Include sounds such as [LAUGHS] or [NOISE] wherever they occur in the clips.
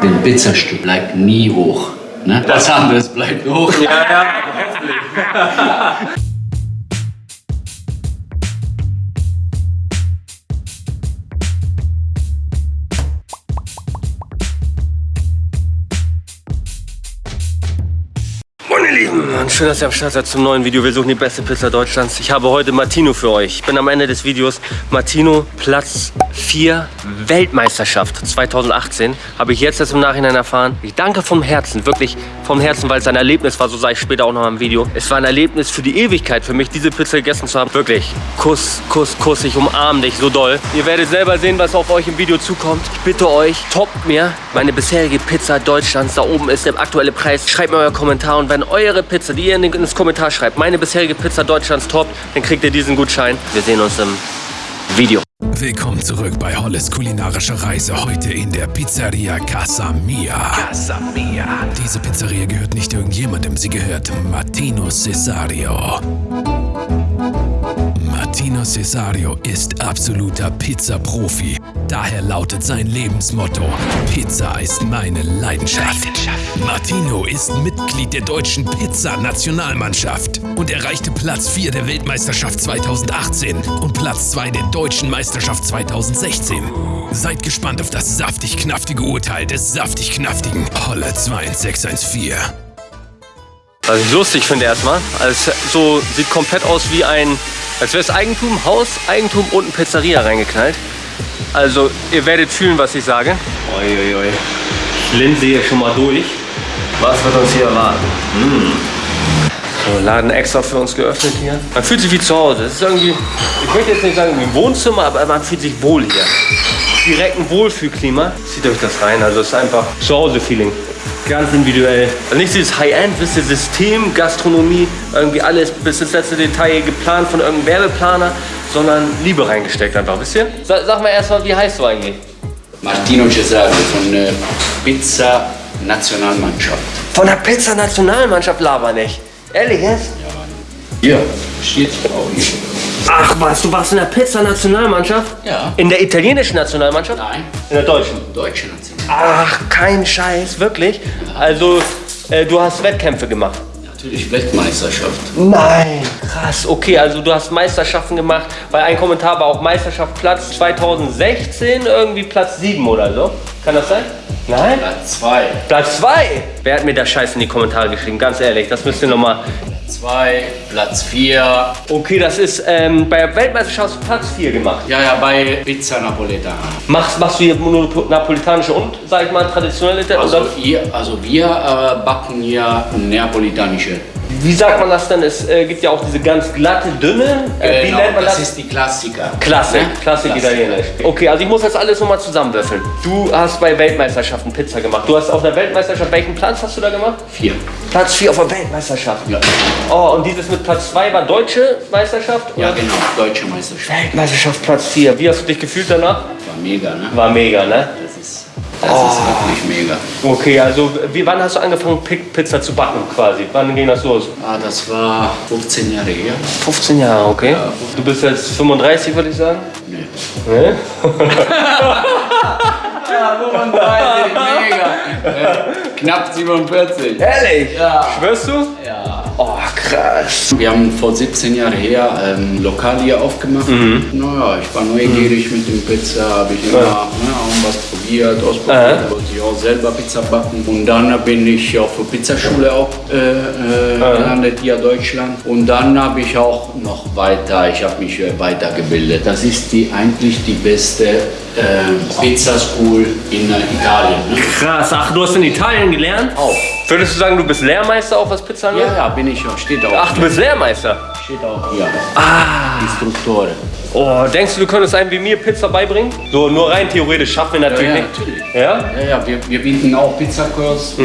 das Pizzastück bleibt nie hoch. Ne? Was anderes bleibt hoch. Ja, ja, heftig. [LAUGHS] Schön, dass ihr am Start seid zum neuen Video. Wir suchen die beste Pizza Deutschlands. Ich habe heute Martino für euch. Ich bin am Ende des Videos. Martino, Platz 4, Weltmeisterschaft 2018. Habe ich jetzt erst im Nachhinein erfahren. Ich danke vom Herzen, wirklich vom Herzen, weil es ein Erlebnis war. So sage ich später auch noch im Video. Es war ein Erlebnis für die Ewigkeit für mich, diese Pizza gegessen zu haben. Wirklich, Kuss, Kuss, Kuss. Ich umarme dich so doll. Ihr werdet selber sehen, was auf euch im Video zukommt. Ich bitte euch, toppt mir meine bisherige Pizza Deutschlands. Da oben ist der aktuelle Preis. Schreibt mir euer Kommentar und wenn eure Pizza, die ihr in ins Kommentar schreibt, meine bisherige Pizza Deutschlands toppt, dann kriegt ihr diesen Gutschein. Wir sehen uns im Video. Willkommen zurück bei Holles kulinarische Reise. Heute in der Pizzeria Casa Mia. Casa Mia. Diese Pizzeria gehört nicht irgendjemandem, sie gehört Martino Cesario. Martino Cesario ist absoluter Pizza-Profi. Daher lautet sein Lebensmotto: Pizza ist meine Leidenschaft. Martino ist Mitglied der deutschen Pizza-Nationalmannschaft und erreichte Platz 4 der Weltmeisterschaft 2018 und Platz 2 der deutschen Meisterschaft 2016. Seid gespannt auf das saftig-knaftige Urteil des saftig-knaftigen Holle 21614. Was ich lustig finde erstmal, also so sieht komplett aus wie ein, als wäre es Eigentum, Haus, Eigentum und ein Pizzeria reingeknallt. Also ihr werdet fühlen, was ich sage. Oi, oi, oi. Ich linse hier schon mal durch. Was wird uns hier erwarten? Mm. So, Laden extra für uns geöffnet hier. Man fühlt sich wie zu Hause. Es ist irgendwie, ich möchte jetzt nicht sagen wie ein Wohnzimmer, aber man fühlt sich wohl hier. Direkt ein Wohlfühlklima. Zieht euch das rein, also es ist einfach Zuhause-Feeling. Ganz individuell. Also nicht dieses High-End, wisst ihr, System, Gastronomie, irgendwie alles bis ins letzte Detail geplant von irgendeinem Werbeplaner, sondern Liebe reingesteckt einfach, wisst ihr? Sag, sag mal erstmal, wie heißt du eigentlich? Martino Cesario von äh, Pizza Nationalmannschaft. Von der Pizza-Nationalmannschaft laber nicht. Ehrlich jetzt? Hier, steht auch hier. Ach was, du warst in der Pizza-Nationalmannschaft? Ja. In der italienischen Nationalmannschaft? Nein, In der deutschen? deutsche Nationalmannschaft. Ach, kein Scheiß, wirklich? Also, äh, du hast Wettkämpfe gemacht? Natürlich Weltmeisterschaft. Nein, krass. Okay, also du hast Meisterschaften gemacht, weil ein Kommentar war auch Meisterschaft Platz 2016, irgendwie Platz 7 oder so. Kann das sein? Nein? Platz 2. Platz 2? Wer hat mir das Scheiß in die Kommentare geschrieben? Ganz ehrlich, das müsst ihr nochmal. 2, Platz 4. Okay, das ist ähm, bei der Weltmeisterschaft Platz 4 gemacht. Ja, ja, bei Pizza Napoletana. Machst, machst du hier nur napolitanische und, sag ich mal, traditionelle? Also, ihr, also wir äh, backen hier neapolitanische. Wie sagt man das denn? Es äh, gibt ja auch diese ganz glatte, dünne. Äh, wie Genau, nennt man das? das ist die Klassiker. Klassik, Ne? Klassik Italienisch. Okay, also ich muss das alles nochmal zusammenwürfeln. Du hast bei Weltmeisterschaften Pizza gemacht. Du hast auf der Weltmeisterschaft, welchen Platz hast du da gemacht? Vier. Platz 4 auf der Weltmeisterschaft. Ja. Oh, und dieses mit Platz 2 war deutsche Meisterschaft? ja, oder? genau, deutsche Meisterschaft. Weltmeisterschaft Platz 4. Wie hast du dich gefühlt danach? War mega, ne? War mega, ne? Das ist, das ist wirklich mega. Okay, also wie, wann hast du angefangen, Pi- Pizza zu backen quasi? Wann ging das los? Ah, das war 15 Jahre her. 15 Jahre, okay. Du bist jetzt 35, würde ich sagen? Nee. Ne? [LAUGHS] Ja, 35, mega. Äh, [LAUGHS] knapp 47. Ehrlich? Ja. Schwörst du? Ja. Oh, krass. Wir haben vor 17 Jahren her ähm, Lokal hier aufgemacht. Naja, ich war neugierig mit dem Pizza, habe ich immer Ja. ne, auch was probiert, ausprobiert, wollte ich auch selber Pizza backen. Und dann bin ich auf der Pizzaschule auch äh, äh, gelandet hier in Deutschland. Und dann habe ich auch noch weiter, ich habe mich äh, weitergebildet. Das ist die eigentlich die beste äh, Pizza School in äh, Italien. Ne? Krass, ach, du hast in Italien gelernt? Auch. Würdest du sagen, du bist Lehrmeister auch was Pizza angeht? Ja, ja, bin ich auch, steht auch. Ach, du bist Lehrmeister? Steht auch hier. Ah. Instruktore. Oh, denkst du, du könntest einem wie mir Pizza beibringen? So, nur rein theoretisch schaffen wir natürlich Ja, ja, nicht. natürlich. Ja? Ja, ja, wir, wir bieten auch Pizzakurs.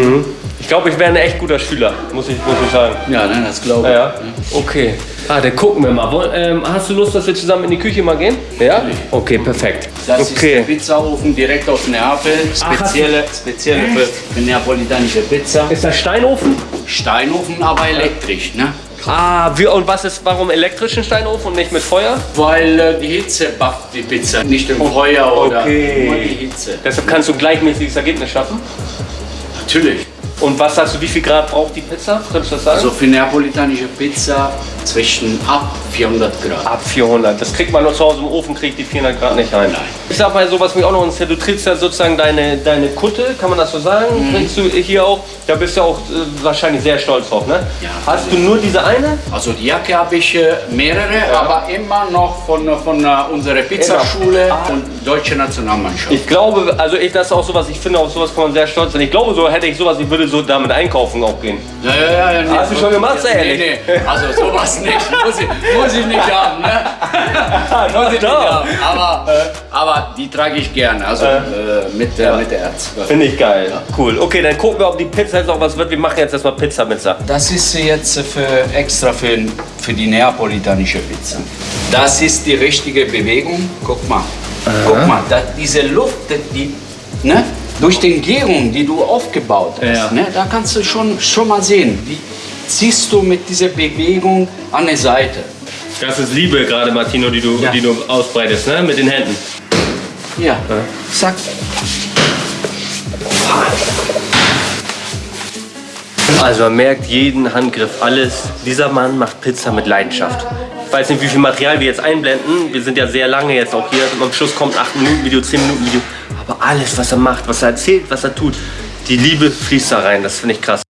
Ich glaube, ich wäre ein echt guter Schüler, muss ich, muss ich sagen. Ja, ne, das glaube Ja, ich. ja. Okay. Ah, dann gucken wir mal. Woll- Ähm, hast du Lust, dass wir zusammen in die Küche mal gehen? Ja? Okay, perfekt. Das ist der Okay. Pizzaofen direkt aus Neapel. Spezielle, spezielle für, für neapolitanische Pizza. Ist das Steinofen? Steinofen, aber elektrisch. Ne? Ah, wie, und was ist, warum elektrischen Steinofen und nicht mit Feuer? Weil äh, die Hitze backt die Pizza, nicht im Feuer oder okay. nur die Hitze. Deshalb kannst du ein gleichmäßiges Ergebnis schaffen. Natürlich. Und was sagst du, wie viel Grad braucht die Pizza? Könntest du das sagen? Also für neapolitanische Pizza zwischen ab 400 Grad. Ab 400. Das kriegt man nur zu Hause im Ofen, kriegt die 400 Grad nicht rein. Nein. Ich sag mal so, was mich auch noch interessiert, du trägst ja sozusagen deine, deine Kutte, kann man das so sagen? Trägst du hier auch, da bist du auch äh, wahrscheinlich sehr stolz drauf, ne? Ja. Hast du nur diese eine? Also die Jacke habe ich äh, mehrere, aber immer noch von, von äh, unserer Pizzaschule Ah. und deutsche Nationalmannschaft. Ich glaube, also ich, das ist auch sowas, ich finde, auf sowas kann man sehr stolz sein. Ich glaube, so hätte ich sowas, ich würde so damit einkaufen auch gehen. Ja, ja, ja, ja, nee, Hast du schon gemacht, Nee, ehrlich? nee, also sowas nicht. Muss ich, muss ich nicht haben, ne? [LAUGHS] muss ich nicht haben. Aber, aber die trage ich gerne, also äh, mit, der mit der Erz. Finde ich geil. Cool. Okay, dann gucken wir, ob die Pizza jetzt noch was wird. Wir machen jetzt erstmal Pizza mit Sa- Das ist jetzt für, extra für, für die neapolitanische Pizza. Das ist die richtige Bewegung. Guck mal. Guck mal, da, diese Luft, die, ne? durch die Gärung, die du aufgebaut hast, Ja. ne? da kannst du schon, schon mal sehen, wie ziehst du mit dieser Bewegung an die Seite. Das ist Liebe gerade, Martino, die du, Ja. die du ausbreitest, ne? Mit den Händen. Ja, zack. Also man merkt jeden Handgriff, alles. Dieser Mann macht Pizza mit Leidenschaft. Ich weiß nicht, wie viel Material wir jetzt einblenden. Wir sind ja sehr lange jetzt auch hier. Am Schluss kommt 8 Minuten Video, 10 Minuten Video. Aber alles, was er macht, was er erzählt, was er tut, die Liebe fließt da rein. Das finde ich krass.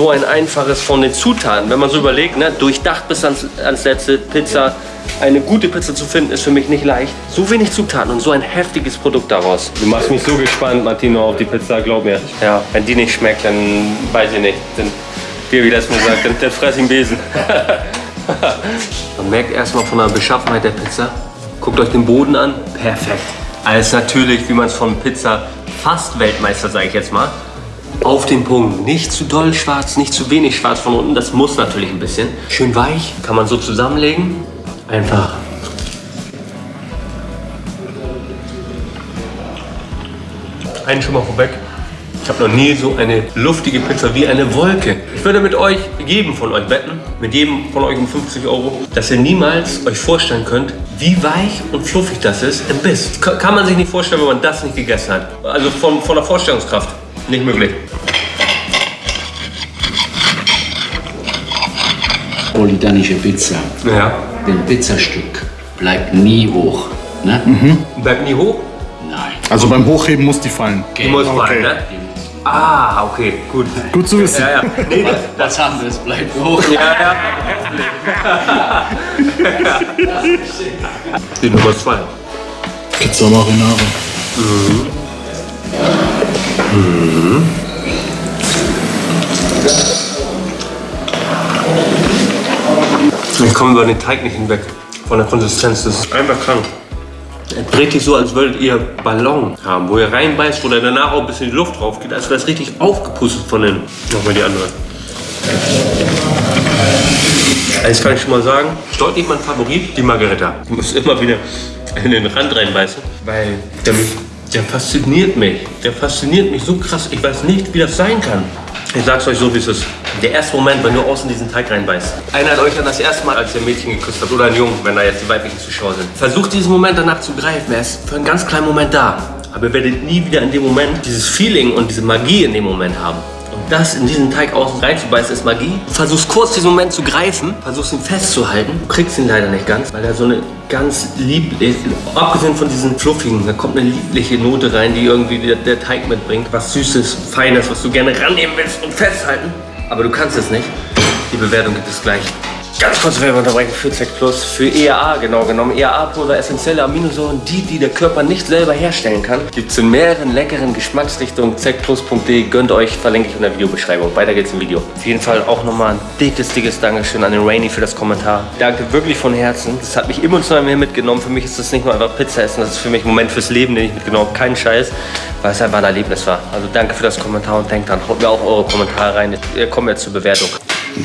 So ein einfaches von den Zutaten. Wenn man so überlegt, ne, durchdacht bis ans, ans letzte Pizza. Eine gute Pizza zu finden ist für mich nicht leicht. So wenig Zutaten und so ein heftiges Produkt daraus. Du machst mich so gespannt, Martino, auf die Pizza, glaub mir. Ja, wenn die nicht schmeckt, dann weiß ich nicht. Dann, wie wie das mir sagt, dann, dann fress ich einen Besen. Man merkt erstmal von der Beschaffenheit der Pizza. Guckt euch den Boden an. Perfekt. Alles natürlich, wie man es von Pizza fast Weltmeister, sage ich jetzt mal. Auf den Punkt. Nicht zu doll schwarz, nicht zu wenig schwarz von unten. Das muss natürlich ein bisschen. Schön weich. Kann man so zusammenlegen. Einfach. Einen schon mal vorweg. Ich habe noch nie so eine luftige Pizza wie eine Wolke. Ich würde mit euch, jedem von euch wetten, mit jedem von euch um 50 Euro, dass ihr niemals euch vorstellen könnt, wie weich und fluffig das ist im Biss. Ka- Kann man sich nicht vorstellen, wenn man das nicht gegessen hat. Also von, von der Vorstellungskraft. Nicht möglich. Napolitanische Pizza. Ja. Das Pizzastück bleibt nie hoch. Ne? Bleibt nie hoch. Nein. Also beim Hochheben muss die fallen. Die muss Okay. fallen, ne? Ah, okay, gut. Gut zu wissen. Ja, ja. [LAUGHS] Nee, das, Was anderes bleibt hoch. ja, ja. [LAUGHS] Die Nummer zwei. Pizza Marinara. Ich komme über den Teig nicht hinweg. Von der Konsistenz. Das ist einfach krank. Es richtig so, als würdet ihr Ballon haben, wo ihr reinbeißt, wo dann danach auch ein bisschen die Luft drauf geht. Als wäre es richtig aufgepustet von innen. Nochmal die andere. Eins kann ich schon mal sagen, ist deutlich mein Favorit, die Margarita. Ich muss immer wieder in den Rand reinbeißen, weil der, der fasziniert mich. Der fasziniert mich so krass. Ich weiß nicht, wie das sein kann. Ich sag's euch so, wie es ist. Der erste Moment, wenn du außen diesen Teig reinbeißt. Erinnert euch an das erste Mal, als ihr ein Mädchen geküsst habt oder einen Jungen, wenn da jetzt die weiblichen Zuschauer sind. Versucht diesen Moment danach zu greifen. Er ist für einen ganz kleinen Moment da. Aber ihr werdet nie wieder in dem Moment dieses Feeling und diese Magie in dem Moment haben. Das in diesen Teig außen reinzubeißen, ist Magie. Versuchst kurz diesen Moment zu greifen, versuchst ihn festzuhalten. Du kriegst ihn leider nicht ganz, weil er so eine ganz lieblich, abgesehen von diesen fluffigen, da kommt eine liebliche Note rein, die irgendwie der, der Teig mitbringt. Was Süßes, Feines, was du gerne rannehmen willst und festhalten. Aber du kannst es nicht. Die Bewertung gibt es gleich. Ganz kurz Werbung unterbrechen für Z Plus, für EAA genau genommen. EAA-Pulver, essentielle Aminosäuren, die, die der Körper nicht selber herstellen kann. Gibt es in mehreren leckeren Geschmacksrichtungen. zplus.de, gönnt euch, verlinke ich in der Videobeschreibung. Weiter geht's im Video. Auf jeden Fall auch nochmal ein dickes, dickes Dankeschön an den Rainy für das Kommentar. Danke wirklich von Herzen. Das hat mich emotional mehr mitgenommen. Für mich ist das nicht nur einfach Pizza essen, das ist für mich ein Moment fürs Leben, den ich mitgenommen habe. Kein Scheiß, weil es einfach ein Erlebnis war. Also danke für das Kommentar und denkt dran, haut mir auch eure Kommentare rein. Wir kommen jetzt zur Bewertung.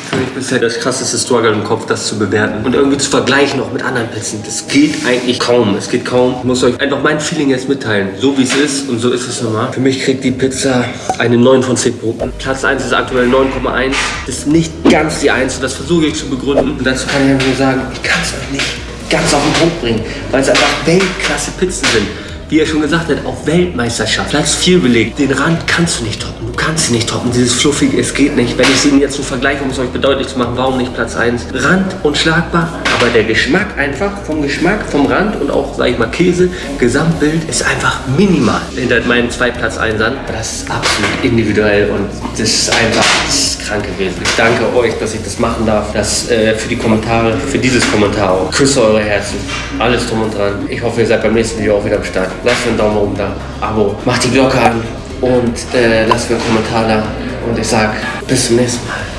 Für mich bisher das krasseste Struggle im Kopf, das zu bewerten und irgendwie zu vergleichen auch mit anderen Pizzen. Das geht eigentlich kaum. Es geht kaum. Ich muss euch einfach mein Feeling jetzt mitteilen. So wie es ist und so ist es normal. Für mich kriegt die Pizza eine 9 von 10 Punkten. Platz 1 ist aktuell 9,1. Das ist nicht ganz die 1 und das versuche ich zu begründen. Und dazu kann ich nur sagen, ich kann es euch nicht ganz auf den Punkt bringen, weil es einfach Weltklasse Pizzen sind wie er schon gesagt hat, auf Weltmeisterschaft. Platz 4 belegt. Den Rand kannst du nicht toppen. Du kannst ihn nicht toppen. Dieses Fluffige, es geht nicht. Wenn ich sie jetzt so vergleiche, um es euch bedeutlich zu machen, warum nicht Platz 1? Rand unschlagbar, aber der Geschmack einfach, vom Geschmack, vom Rand und auch, sag ich mal, Käse, Gesamtbild ist einfach minimal hinter meinen zwei Platz 1 an. Das ist absolut individuell und das ist einfach das ist krank gewesen. Ich danke euch, dass ich das machen darf. Das äh, für die Kommentare, für dieses Kommentar auch. Küsse eure Herzen. Alles drum und dran. Ich hoffe, ihr seid beim nächsten Video auch wieder am Start. Lasst einen Daumen oben da, Abo, macht die Glocke an und äh, lasst mir einen Kommentar da. Und ich sag bis zum nächsten Mal.